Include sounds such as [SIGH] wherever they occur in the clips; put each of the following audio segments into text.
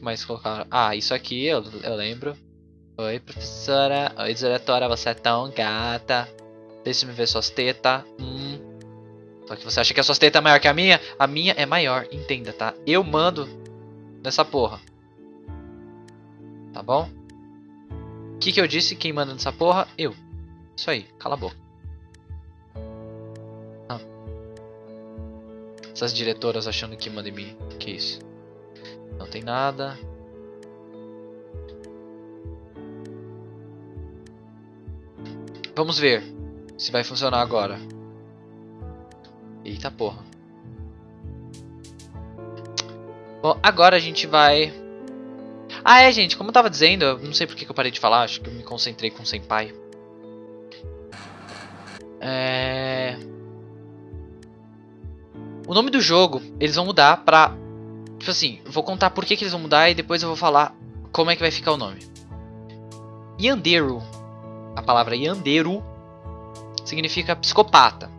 mais colocaram? Ah, isso aqui eu, eu lembro. Oi, professora. Oi, diretora, você é tão gata. Deixa me ver suas tetas. Hum. Só que você acha que a sua teta é maior que a minha? A minha é maior, entenda, tá? Eu mando nessa porra. Tá bom? O que, que eu disse? Quem manda nessa porra? Eu. Isso aí, cala a boca. Ah. Essas diretoras achando que manda em mim. Que isso? Não tem nada. Vamos ver se vai funcionar agora. Eita porra. Bom, agora a gente vai... Ah, é, gente, como eu tava dizendo, eu não sei porque que eu parei de falar, acho que eu me concentrei com o Senpai. É... O nome do jogo, eles vão mudar pra... Tipo assim, vou contar por que, que eles vão mudar e depois eu vou falar como é que vai ficar o nome. Yandero. A palavra Yandero significa psicopata.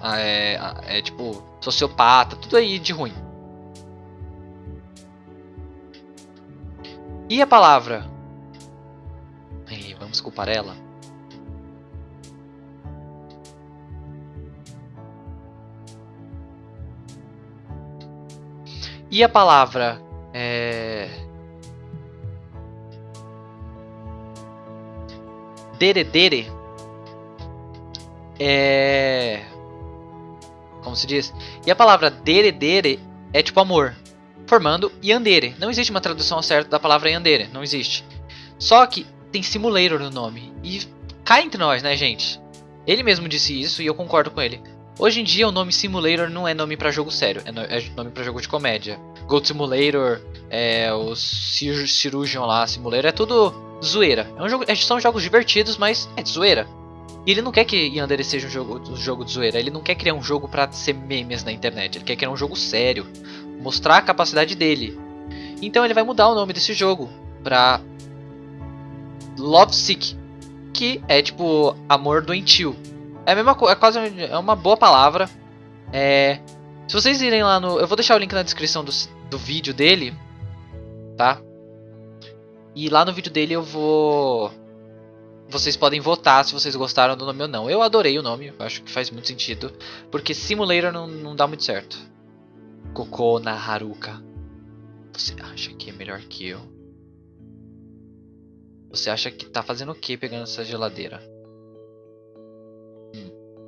Ah, é, ah, é tipo sociopata, tudo aí de ruim. E a palavra? vamos culpar ela. E a palavra é... Deredere é como se diz. E a palavra dere dere é tipo amor, formando yandere. Não existe uma tradução certa da palavra yandere, não existe. Só que tem simulator no nome. E cá entre nós, né, gente? Ele mesmo disse isso e eu concordo com ele. Hoje em dia o nome Simulator não é nome para jogo sério, é, no, é nome para jogo de comédia. Gold Simulator, é, o Cir Cirurgion lá, Simulator, é tudo zoeira. É um jogo, são jogos divertidos, mas é de zoeira. E ele não quer que Yandere seja um jogo, um jogo de zoeira, ele não quer criar um jogo para ser memes na internet, ele quer criar um jogo sério, mostrar a capacidade dele. Então ele vai mudar o nome desse jogo pra Lovesick, que é tipo amor doentio. É a mesma coisa, é quase é uma boa palavra. É, se vocês irem lá no, eu vou deixar o link na descrição do, do vídeo dele, tá? E lá no vídeo dele eu vou vocês podem votar se vocês gostaram do nome ou não. Eu adorei o nome, acho que faz muito sentido. Porque Simulator não, não dá muito certo. Koko na Haruka. Você acha que é melhor que eu? Você acha que tá fazendo o que pegando essa geladeira?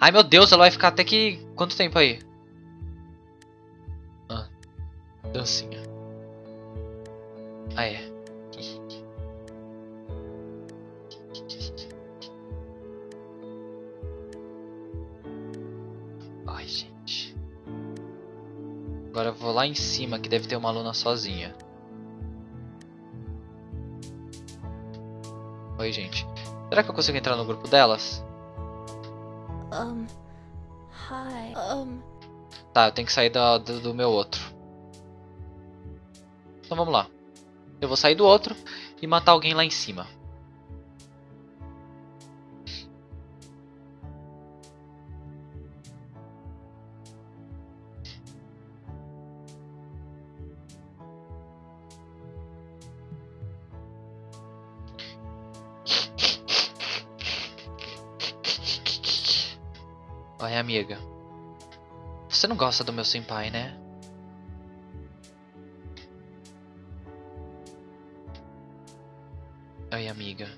Ai meu Deus, ela vai ficar até que... Quanto tempo aí? Ah, dancinha. Ah é. Ai gente. Agora eu vou lá em cima que deve ter uma aluna sozinha. Oi, gente. Será que eu consigo entrar no grupo delas? Um. Hi. Um. Tá, eu tenho que sair do, do, do meu outro. Então vamos lá. Eu vou sair do outro e matar alguém lá em cima. Oi, amiga. Você não gosta do meu senpai, né? Oi, amiga.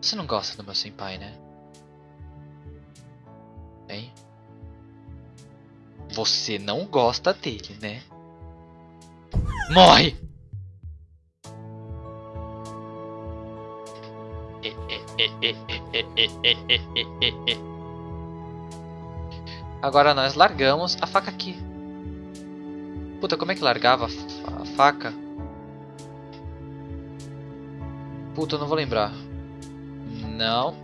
Você não gosta do meu senpai, né? Hein? Você não gosta dele, né? Morre! Agora nós largamos a faca aqui. Puta, como é que largava a fa- a faca? Puta, eu não vou lembrar. Não.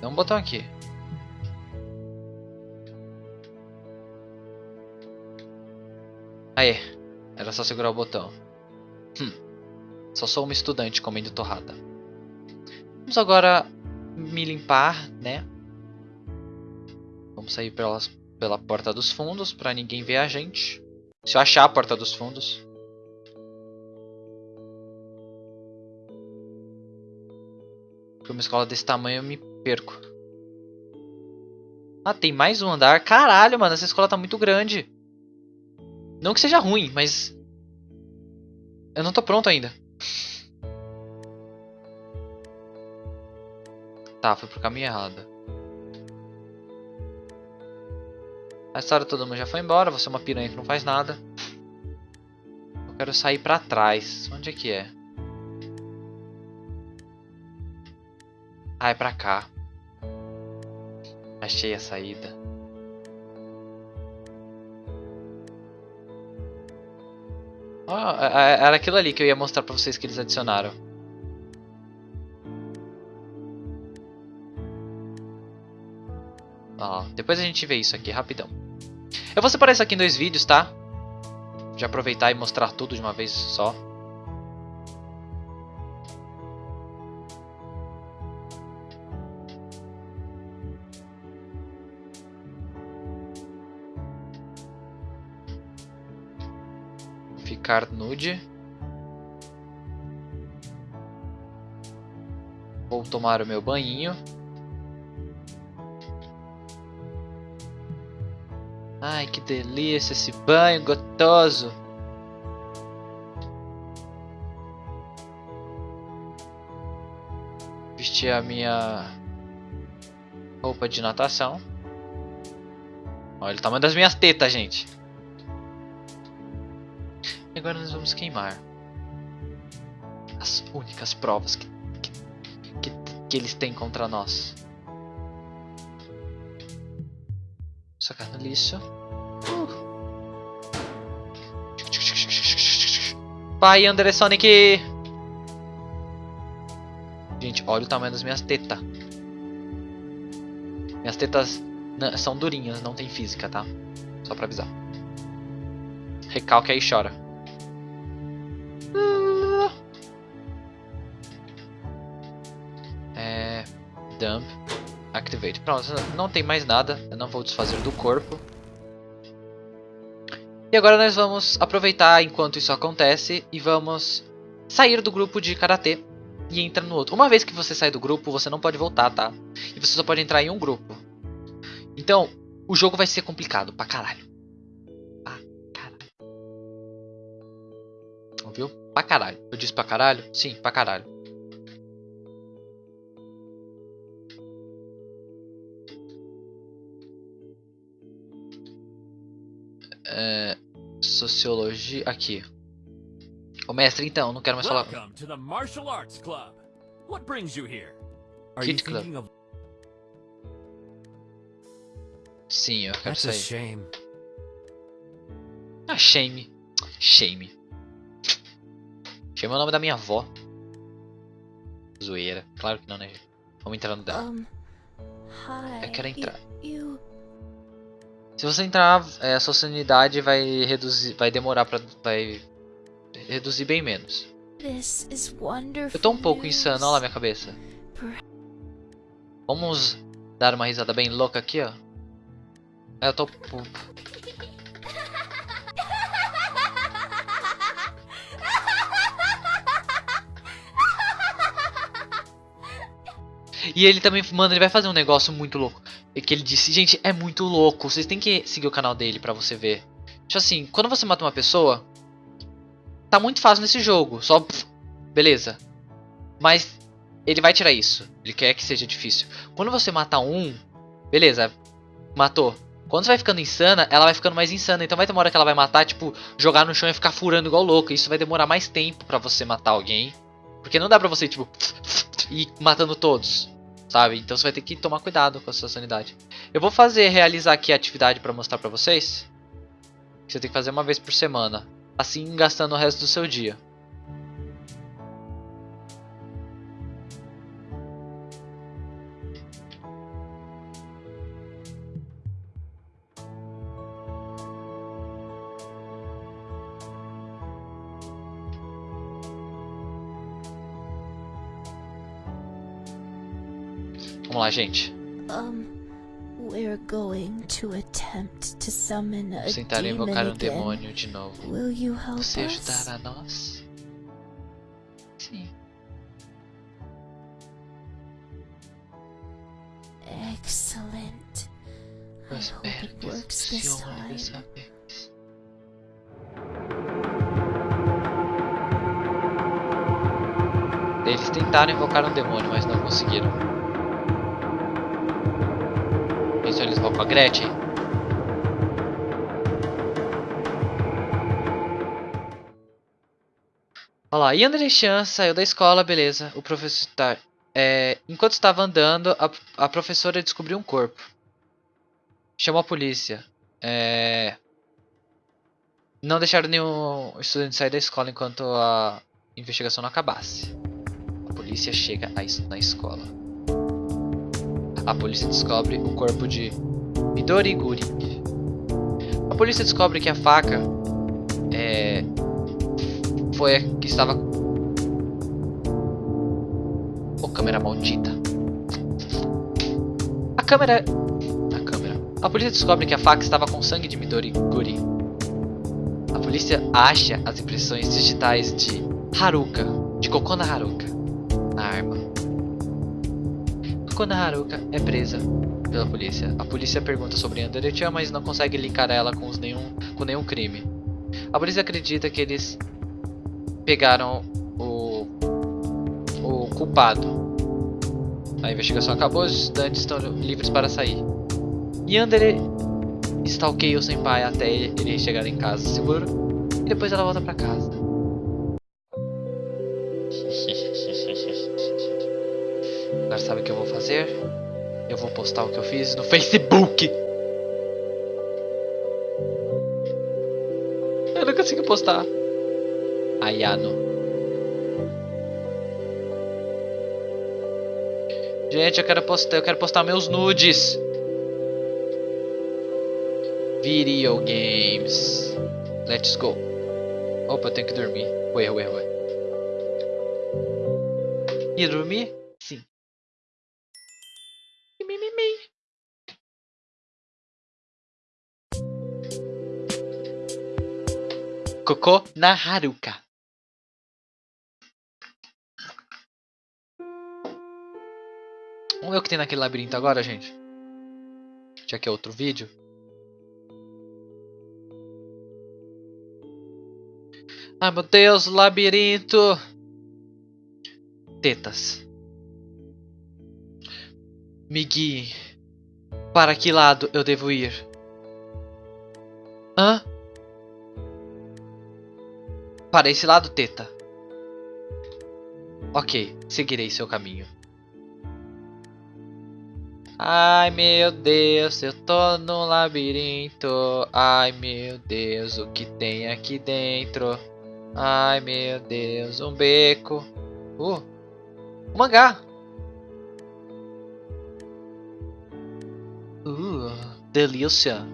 Tem um botão aqui. Aê, era só segurar o botão. Hum, só sou uma estudante comendo torrada. Vamos agora me limpar, né? Vamos sair pelas, pela porta dos fundos para ninguém ver a gente. Se eu achar a porta dos fundos. Porque uma escola desse tamanho eu me perco. Ah, tem mais um andar. Caralho, mano, essa escola tá muito grande. Não que seja ruim, mas... Eu não tô pronto ainda. Tá, foi pro caminho errado. A história todo mundo já foi embora, você é uma piranha que não faz nada. Eu quero sair pra trás. Onde é que é? Ah, é pra cá. Achei a saída. É- era aquilo ali que eu ia mostrar pra vocês que eles adicionaram. Depois a gente vê isso aqui rapidão. Eu vou separar isso aqui em dois vídeos, tá? De aproveitar e mostrar tudo de uma vez só. Ficar nude. Vou tomar o meu banhinho. Ai, que delícia esse banho gostoso. Vestir a minha roupa de natação. Olha o tamanho das minhas tetas, gente. E agora nós vamos queimar as únicas provas que, que, que eles têm contra nós. Sacar no lixo. Uh. Vai, André Sonic! Gente, olha o tamanho das minhas tetas. Minhas tetas são durinhas, não tem física, tá? Só pra avisar. Recalque aí e chora. É. Dump. Activate. Pronto, não tem mais nada. Eu não vou desfazer do corpo. E agora nós vamos aproveitar enquanto isso acontece e vamos sair do grupo de karatê e entrar no outro. Uma vez que você sai do grupo, você não pode voltar, tá? E você só pode entrar em um grupo. Então, o jogo vai ser complicado pra caralho. Pra caralho. Ouviu? Pra caralho. Eu disse pra caralho? Sim, pra caralho. É, sociologia. Aqui. Ô mestre, então, não quero mais falar. Welcome to the Martial Arts Club. What brings you here? Are Kid you Club. thinking of Sim, eu quero That's a shame. Ah, shame. Shame. Shame é o nome da minha avó. Zoeira. Claro que não, né? gente? Vamos entrar no dela. Um. Eu quero entrar. You, Se você entrar, é, a sua sanidade vai reduzir. Vai demorar pra. Vai reduzir bem menos. this is wonderful. Eu tô um pouco insano, olha lá minha cabeça. Vamos dar uma risada bem louca aqui, ó. É, Eu tô. E ele também, mano, ele vai fazer um negócio muito louco. Que ele disse, gente, é muito louco. Vocês têm que seguir o canal dele pra você ver. Tipo assim, quando você mata uma pessoa, tá muito fácil nesse jogo. Só, pff, beleza. Mas ele vai tirar isso. Ele quer que seja difícil. Quando você mata um, beleza, matou. Quando você vai ficando insana, ela vai ficando mais insana. Então vai ter uma hora que ela vai matar, tipo, jogar no chão e ficar furando igual louco. Isso vai demorar mais tempo pra você matar alguém. Porque não dá pra você, tipo, ir matando todos. Sabe? Então você vai ter que tomar cuidado com a sua sanidade. Eu vou fazer, realizar aqui a atividade pra mostrar pra vocês. Você tem que fazer uma vez por semana. Assim gastando o resto do seu dia. A Vamos tentar invocar um demônio de novo. Will you help Você ajudará nós? Sim. Excellent. Eu espero que funcione dessa vez. Eles tentaram invocar um demônio, mas não conseguiram. Isso eles vão com a Gretchen? Olha lá, e André Chan saiu da escola, beleza. O professor tá, é, enquanto estava andando, a, a professora descobriu um corpo. Chamou a polícia. É, não deixaram nenhum estudante sair da escola enquanto a investigação não acabasse. A polícia chega na escola. A polícia descobre o corpo de Midori Guri. A polícia descobre que a faca é, foi a que estava. Ô câmera maldita. A câmera. A câmera. A polícia descobre que a faca estava com sangue de Midori Guri. A polícia acha as impressões digitais de Haruka, de Kokona Haruka, na arma. Kokona Haruka é presa pela polícia. A polícia pergunta sobre Anderechan, mas não consegue linkar ela com, nenhum, com nenhum crime. A polícia acredita que eles pegaram o, o culpado. A investigação acabou, os estudantes estão livres para sair. Yandere stalkeia o senpai até ele chegar em casa seguro. E depois ela volta pra casa. Agora sabe o que eu vou fazer? Eu vou postar o que eu fiz no Facebook. Eu não consigo postar. Ayano. Gente, eu quero postar, eu quero postar meus nudes. Video games. Let's go. Opa, eu tenho que dormir. Ué, ué, ué. E dormir? Koko na Haruka. Vamos ver o que tem naquele labirinto agora, gente. Já que é outro vídeo. Ai meu Deus, labirinto! Tetas. Me guie. Para que lado eu devo ir? Hã? Para esse lado, teta. Ok, seguirei seu caminho. Ai meu Deus, eu tô no labirinto. Ai meu Deus, o que tem aqui dentro? Ai meu Deus, um beco. Uh, um mangá. Uh, delícia.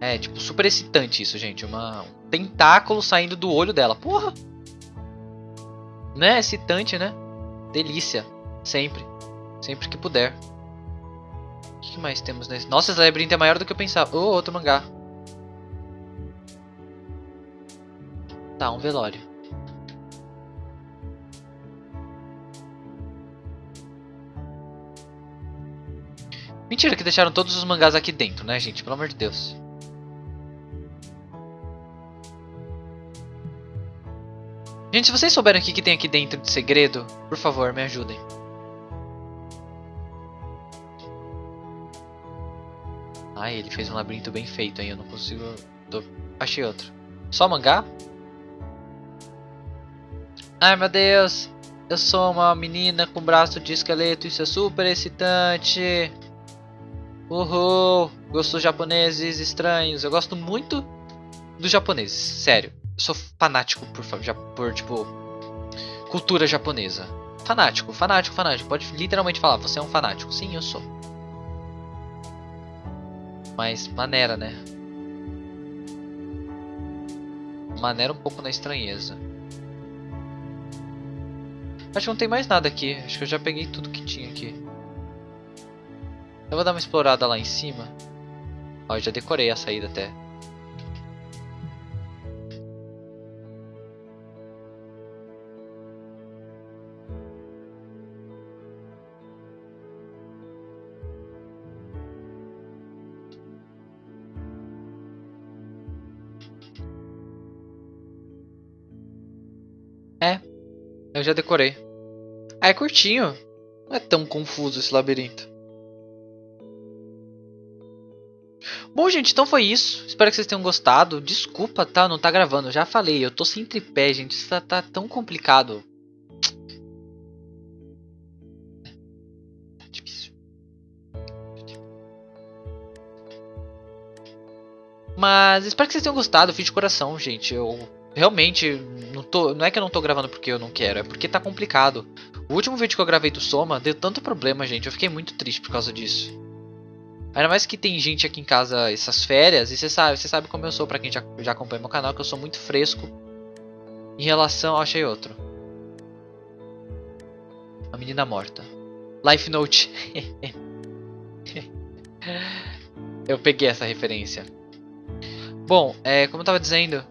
É, tipo, super excitante isso, gente. Uma, um tentáculo saindo do olho dela. Porra! Né? Excitante, né? Delícia. Sempre. Sempre que puder. O que mais temos nesse? Nossa, esse labirinto é maior do que eu pensava. Oh, outro mangá. Tá, um velório. Mentira que deixaram todos os mangás aqui dentro, né, gente? Pelo amor de Deus. Gente, se vocês souberem o que, que tem aqui dentro de segredo, por favor, me ajudem. Ai, ele fez um labirinto bem feito aí, eu não consigo... Tô... Achei outro. Só mangá? Ai, meu Deus. eu sou uma menina com braço de esqueleto, isso é super excitante. Uhul, gosto dos japoneses estranhos. Eu gosto muito dos japoneses, sério. Sou fanático por, por tipo, cultura japonesa. Fanático, fanático, fanático. Pode literalmente falar, você é um fanático. Sim, eu sou. Mas maneira, né? Maneira um pouco na estranheza. Acho que não tem mais nada aqui. Acho que eu já peguei tudo que tinha aqui. Eu vou dar uma explorada lá em cima. Ó, já decorei a saída até. Eu já decorei. Ah, é curtinho. Não é tão confuso esse labirinto. Bom, gente, então foi isso. Espero que vocês tenham gostado. Desculpa, tá? Não tá gravando. Já falei, eu tô sem tripé, gente. Isso tá, tá tão complicado. Difícil. Mas espero que vocês tenham gostado. Fiz de coração, gente. Eu realmente não, tô, não é que eu não tô gravando porque eu não quero, é porque tá complicado. O último vídeo que eu gravei do Soma deu tanto problema, gente. Eu fiquei muito triste por causa disso. Ainda mais que tem gente aqui em casa essas férias, e você sabe, você sabe como eu sou, pra quem já, já acompanha meu canal, que eu sou muito fresco em relação. Achei outro. A menina morta. Life Note. [LAUGHS] eu peguei essa referência. Bom, é, como eu tava dizendo,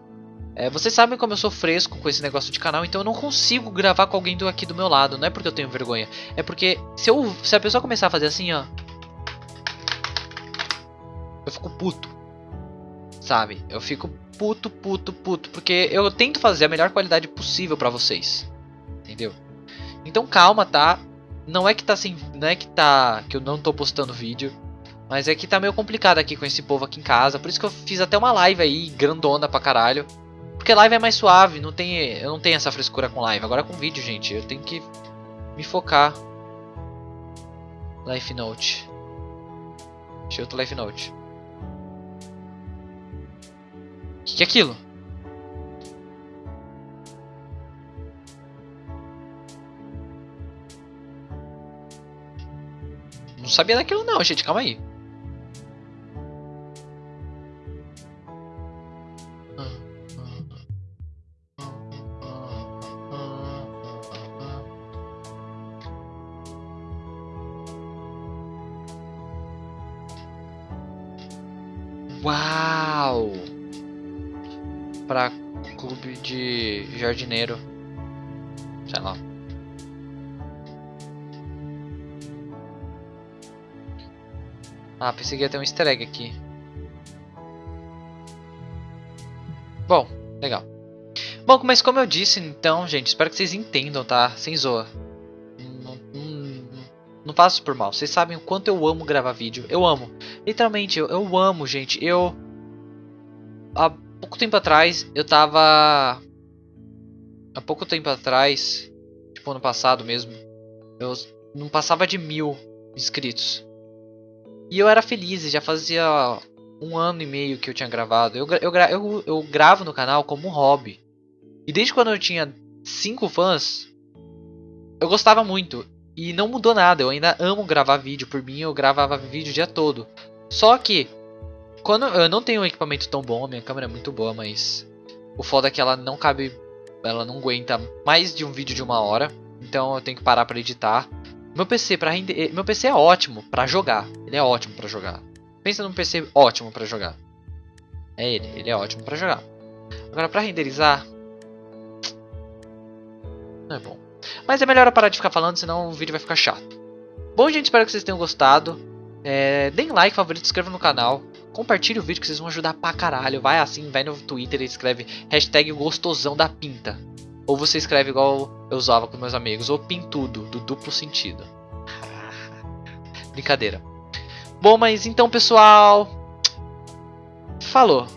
é, vocês sabem como eu sou fresco com esse negócio de canal, então eu não consigo gravar com alguém do aqui do meu lado. Não é porque eu tenho vergonha, é porque se, eu, se a pessoa começar a fazer assim, ó. Eu fico puto. Sabe? Eu fico puto, puto, puto. Porque eu tento fazer a melhor qualidade possível pra vocês. Entendeu? Então calma, tá? Não é que tá assim. Não é que tá. Que eu não tô postando vídeo. Mas é que tá meio complicado aqui com esse povo aqui em casa. Por isso que eu fiz até uma live aí, grandona pra caralho. Porque live é mais suave, não tem, eu não tenho essa frescura com live. Agora com vídeo, gente, eu tenho que me focar. Life Note. Achei outro Life Note. O que, que é aquilo? Não sabia daquilo não, gente. Calma aí. Uau! Pra clube de jardineiro. Sei lá. Ah, pensei que ia ter um easter egg aqui. Bom, legal. Bom, mas como eu disse, então, gente, espero que vocês entendam, tá? Sem zoa. Faço por mal. Vocês sabem o quanto eu amo gravar vídeo. Eu amo. Literalmente, eu, eu amo, gente. Eu. Há pouco tempo atrás, eu tava. Há pouco tempo atrás, tipo ano passado mesmo, eu não passava de mil inscritos. E eu era feliz, já fazia um ano e meio que eu tinha gravado. Eu, eu, eu, eu gravo no canal como um hobby. E desde quando eu tinha 5 fãs, eu gostava muito. E não mudou nada, eu ainda amo gravar vídeo. Por mim, eu gravava vídeo o dia todo. Só que, quando eu não tenho um equipamento tão bom, minha câmera é muito boa, mas o foda é que ela não cabe, ela não aguenta mais de um vídeo de uma hora. Então eu tenho que parar para editar. Meu PC para render, eh, meu PC é ótimo para jogar. Ele é ótimo para jogar. Pensa num PC ótimo para jogar. É ele, ele é ótimo para jogar. Agora para renderizar não é bom. Mas é melhor eu parar de ficar falando, senão o vídeo vai ficar chato. Bom, gente, espero que vocês tenham gostado. É, deem like, favorito, se inscreva no canal. Compartilhe o vídeo que vocês vão ajudar pra caralho. Vai assim, vai no Twitter e escreve hashtag gostosão da pinta. Ou você escreve igual eu usava com meus amigos, ou pintudo, do duplo sentido. Brincadeira. Bom, mas então, pessoal. Falou.